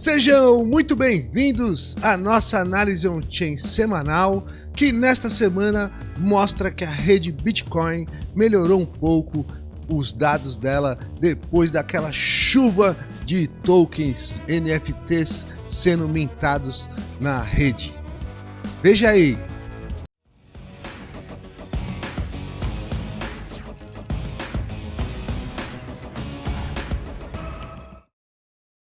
Sejam muito bem-vindos à nossa análise on-chain semanal, que nesta semana mostra que a rede Bitcoin melhorou um pouco os dados dela depois daquela chuva de tokens NFTs sendo mintados na rede. Veja aí,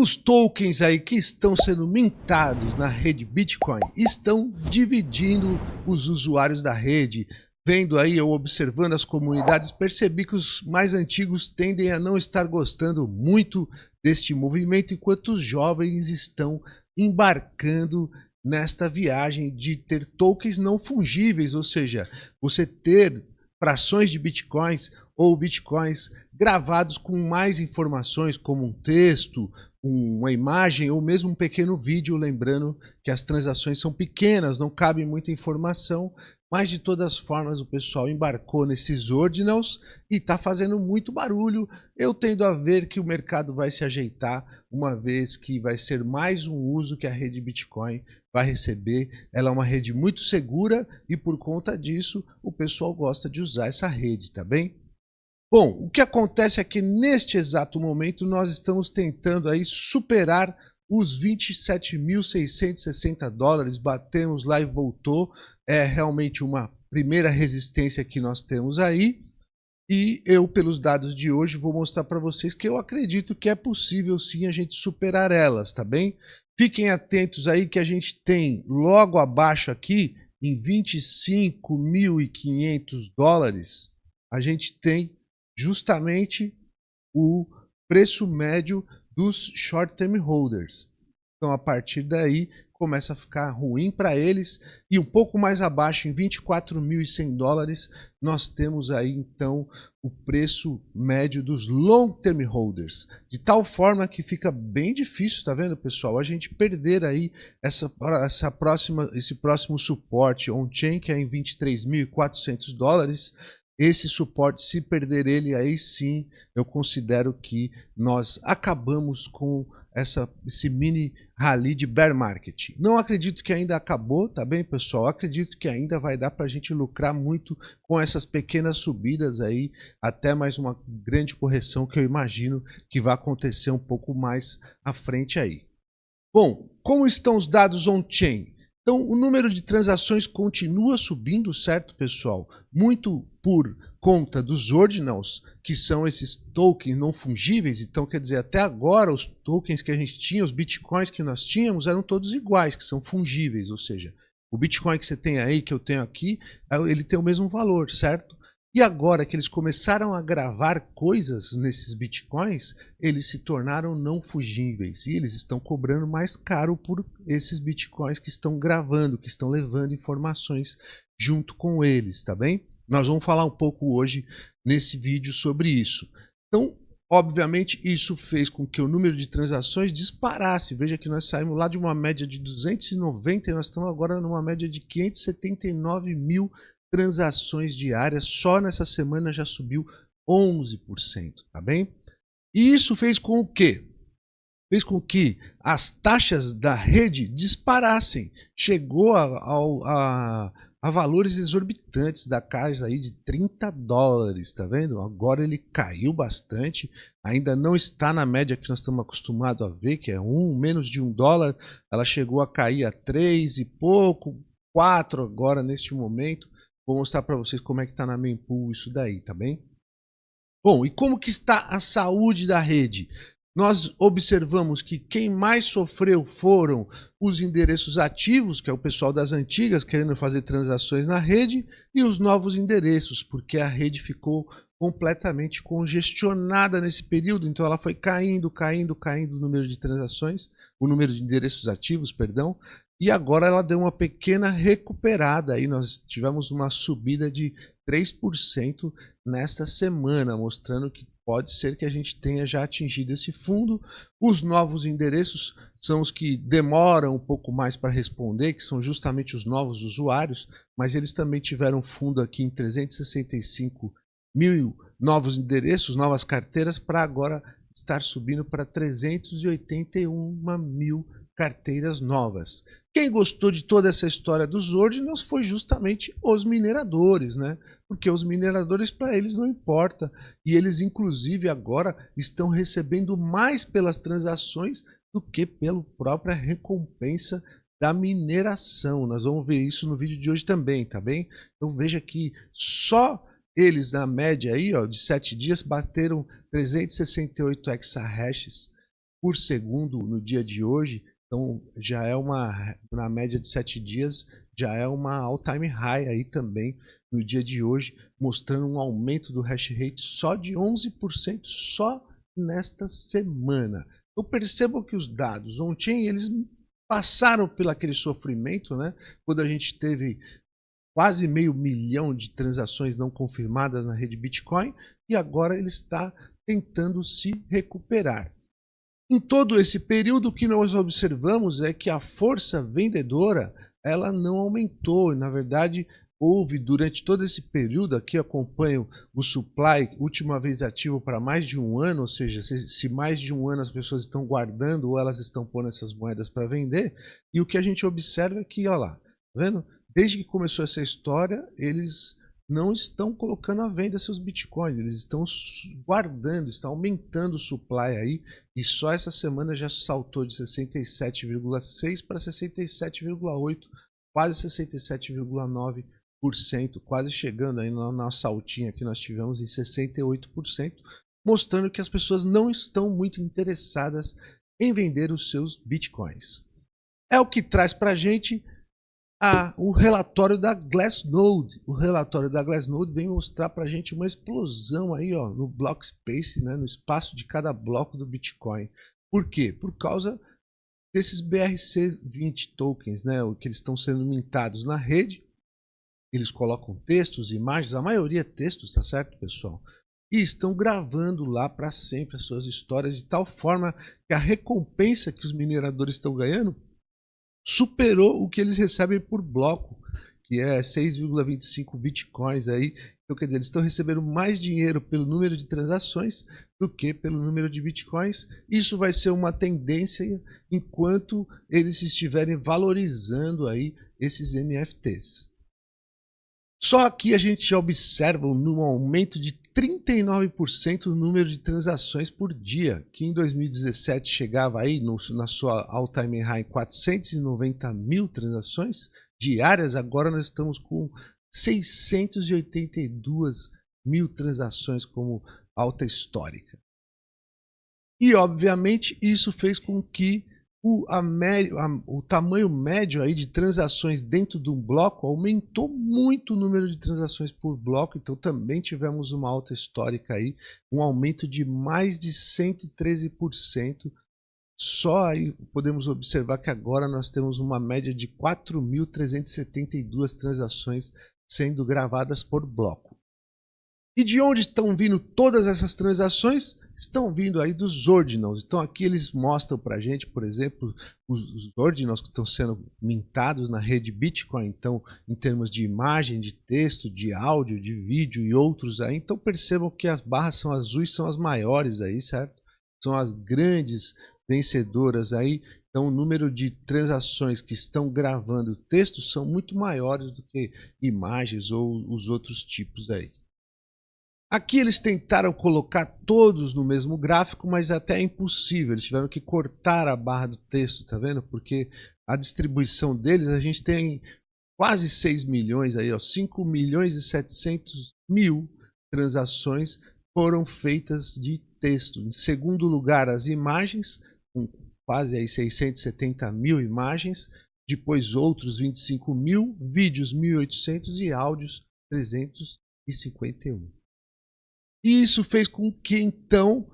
Os tokens aí que estão sendo mintados na rede Bitcoin estão dividindo os usuários da rede. Vendo aí ou observando as comunidades, percebi que os mais antigos tendem a não estar gostando muito deste movimento, enquanto os jovens estão embarcando nesta viagem de ter tokens não fungíveis, ou seja, você ter frações de bitcoins ou bitcoins gravados com mais informações, como um texto, uma imagem ou mesmo um pequeno vídeo, lembrando que as transações são pequenas, não cabe muita informação, mas de todas formas o pessoal embarcou nesses ordinals e está fazendo muito barulho. Eu tendo a ver que o mercado vai se ajeitar, uma vez que vai ser mais um uso que a rede Bitcoin vai receber. Ela é uma rede muito segura e por conta disso o pessoal gosta de usar essa rede, tá bem? Bom, o que acontece é que neste exato momento nós estamos tentando aí superar os 27.660 dólares, batemos lá e voltou, é realmente uma primeira resistência que nós temos aí, e eu, pelos dados de hoje, vou mostrar para vocês que eu acredito que é possível sim a gente superar elas, tá bem? Fiquem atentos aí que a gente tem logo abaixo aqui, em 25.500 dólares, a gente tem justamente o preço médio dos short term holders. Então, a partir daí, começa a ficar ruim para eles. E um pouco mais abaixo, em 24.100 dólares, nós temos aí, então, o preço médio dos long term holders. De tal forma que fica bem difícil, tá vendo, pessoal? A gente perder aí essa, essa próxima, esse próximo suporte on-chain, que é em 23.400 dólares, esse suporte, se perder ele, aí sim eu considero que nós acabamos com essa, esse mini rally de bear market. Não acredito que ainda acabou, tá bem, pessoal? Acredito que ainda vai dar para a gente lucrar muito com essas pequenas subidas aí, até mais uma grande correção que eu imagino que vai acontecer um pouco mais à frente aí. Bom, como estão os dados on-chain? Então, o número de transações continua subindo, certo, pessoal? Muito por conta dos ordinals, que são esses tokens não fungíveis. Então, quer dizer, até agora os tokens que a gente tinha, os bitcoins que nós tínhamos, eram todos iguais, que são fungíveis. Ou seja, o bitcoin que você tem aí, que eu tenho aqui, ele tem o mesmo valor, certo? E agora que eles começaram a gravar coisas nesses bitcoins, eles se tornaram não fugíveis e eles estão cobrando mais caro por esses bitcoins que estão gravando, que estão levando informações junto com eles, tá bem? Nós vamos falar um pouco hoje nesse vídeo sobre isso. Então, obviamente, isso fez com que o número de transações disparasse. Veja que nós saímos lá de uma média de 290 e nós estamos agora numa média de 579 mil transações diárias, só nessa semana já subiu 11%, tá bem? E isso fez com o quê? Fez com que as taxas da rede disparassem. Chegou a, a, a valores exorbitantes da casa aí de 30 dólares, tá vendo? Agora ele caiu bastante, ainda não está na média que nós estamos acostumados a ver, que é um, menos de um dólar, ela chegou a cair a três e pouco, quatro agora neste momento. Vou mostrar para vocês como é que está na mempool isso daí, tá bem? Bom, e como que está a saúde da rede? Nós observamos que quem mais sofreu foram os endereços ativos, que é o pessoal das antigas querendo fazer transações na rede, e os novos endereços, porque a rede ficou completamente congestionada nesse período, então ela foi caindo, caindo, caindo o número de transações, o número de endereços ativos, perdão, e agora ela deu uma pequena recuperada, aí nós tivemos uma subida de 3% nesta semana, mostrando que pode ser que a gente tenha já atingido esse fundo. Os novos endereços são os que demoram um pouco mais para responder, que são justamente os novos usuários, mas eles também tiveram fundo aqui em 365 mil novos endereços, novas carteiras, para agora estar subindo para 381 mil carteiras novas. Quem gostou de toda essa história dos ordinals foi justamente os mineradores, né? Porque os mineradores para eles não importa e eles inclusive agora estão recebendo mais pelas transações do que pela própria recompensa da mineração. Nós vamos ver isso no vídeo de hoje também, tá bem? Então veja que só eles na média aí, ó, de 7 dias bateram 368 exahashes por segundo no dia de hoje. Então já é uma na média de 7 dias já é uma all-time high aí também no dia de hoje, mostrando um aumento do hash rate só de 11% só nesta semana. Então percebam que os dados on-chain eles passaram pelo aquele sofrimento, né? Quando a gente teve quase meio milhão de transações não confirmadas na rede Bitcoin e agora ele está tentando se recuperar. Em todo esse período, o que nós observamos é que a força vendedora ela não aumentou. Na verdade, houve durante todo esse período, aqui acompanho o supply, última vez ativo para mais de um ano, ou seja, se, se, mais de um ano as pessoas estão guardando ou elas estão pondo essas moedas para vender, e o que a gente observa é que, olha lá, tá vendo? Desde que começou essa história, eles não estão colocando à venda seus bitcoins, eles estão guardando, estão aumentando o supply aí, e só essa semana já saltou de 67,6 para 67,8, quase 67,9 quase chegando aí na nossa altinha que nós tivemos em 68%, mostrando que as pessoas não estão muito interessadas em vender os seus bitcoins. É o que traz para a gente o relatório da Glassnode. O relatório da Glassnode vem mostrar para a gente uma explosão aí ó, no block space, né, no espaço de cada bloco do Bitcoin. Por quê? Por causa desses BRC20 tokens, né, que eles estão sendo mintados na rede eles colocam textos, imagens, a maioria é textos, tá certo, pessoal? E estão gravando lá para sempre as suas histórias de tal forma que a recompensa que os mineradores estão ganhando superou o que eles recebem por bloco, que é 6,25 bitcoins aí. Então, quer dizer, eles estão recebendo mais dinheiro pelo número de transações do que pelo número de bitcoins. Isso vai ser uma tendência enquanto eles estiverem valorizando aí esses NFTs. Só aqui a gente observa um aumento de 39% no número de transações por dia, que em 2017 chegava aí no, na sua all-time high 490 mil transações diárias, agora nós estamos com 682 mil transações como alta histórica. E obviamente isso fez com que o, a, a, o tamanho médio aí de transações dentro de um bloco aumentou muito o número de transações por bloco, então também tivemos uma alta histórica aí, um aumento de mais de 113%. Só aí podemos observar que agora nós temos uma média de 4.372 transações sendo gravadas por bloco. E de onde estão vindo todas essas transações? estão vindo aí dos ordinals. Então aqui eles mostram para a gente, por exemplo, os, os ordinals que estão sendo mintados na rede Bitcoin. Então, em termos de imagem, de texto, de áudio, de vídeo e outros aí. Então percebam que as barras são azuis, são as maiores aí, certo? São as grandes vencedoras aí. Então, o número de transações que estão gravando texto são muito maiores do que imagens ou os outros tipos aí. Aqui eles tentaram colocar todos no mesmo gráfico, mas até é impossível. Eles tiveram que cortar a barra do texto, tá vendo? Porque a distribuição deles, a gente tem quase 6 milhões aí, ó, 5 milhões e 700 mil transações foram feitas de texto. Em segundo lugar, as imagens, com quase aí 670 mil imagens. Depois outros 25 mil, vídeos 1.800 e áudios 351. E isso fez com que então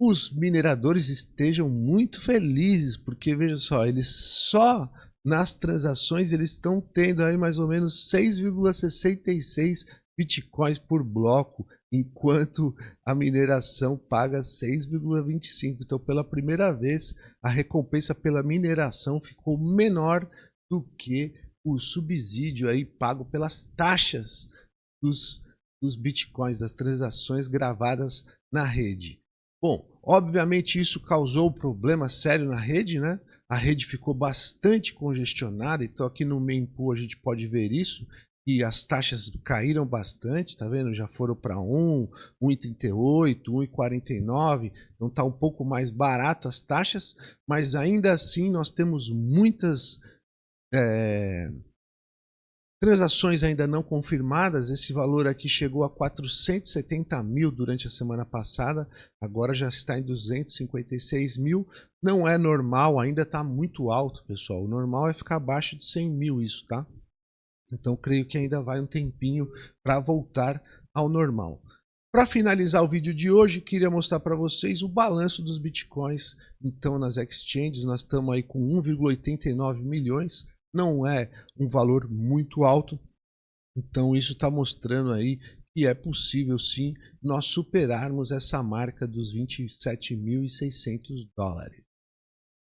os mineradores estejam muito felizes, porque veja só, eles só nas transações eles estão tendo aí mais ou menos 6,66 bitcoins por bloco, enquanto a mineração paga 6,25. Então, pela primeira vez, a recompensa pela mineração ficou menor do que o subsídio aí pago pelas taxas dos dos bitcoins, das transações gravadas na rede. Bom, obviamente isso causou problema sério na rede, né? A rede ficou bastante congestionada, então aqui no mempool a gente pode ver isso, e as taxas caíram bastante, tá vendo? Já foram para 1, 1,38, 1,49, então tá um pouco mais barato as taxas, mas ainda assim nós temos muitas é, transações ainda não confirmadas. Esse valor aqui chegou a 470 mil durante a semana passada, agora já está em 256 mil. Não é normal, ainda está muito alto, pessoal. O normal é ficar abaixo de 100 mil isso, tá? Então creio que ainda vai um tempinho para voltar ao normal. Para finalizar o vídeo de hoje, queria mostrar para vocês o balanço dos bitcoins. Então nas exchanges nós estamos aí com 1,89 milhões, não é um valor muito alto. Então isso está mostrando aí que é possível sim nós superarmos essa marca dos 27.600 dólares.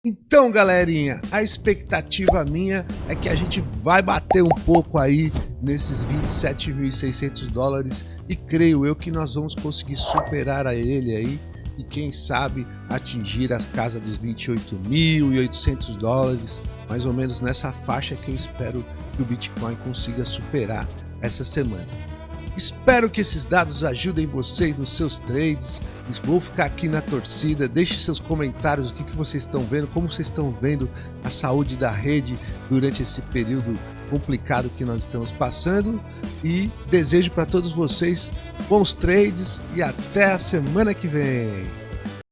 Então, galerinha, a expectativa minha é que a gente vai bater um pouco aí nesses 27.600 dólares e creio eu que nós vamos conseguir superar a ele aí e quem sabe atingir a casa dos 28.800 dólares, mais ou menos nessa faixa que eu espero que o Bitcoin consiga superar essa semana. Espero que esses dados ajudem vocês nos seus trades. Vou ficar aqui na torcida. Deixe seus comentários, o que, que vocês estão vendo, como vocês estão vendo a saúde da rede durante esse período complicado que nós estamos passando. E desejo para todos vocês bons trades e até a semana que vem.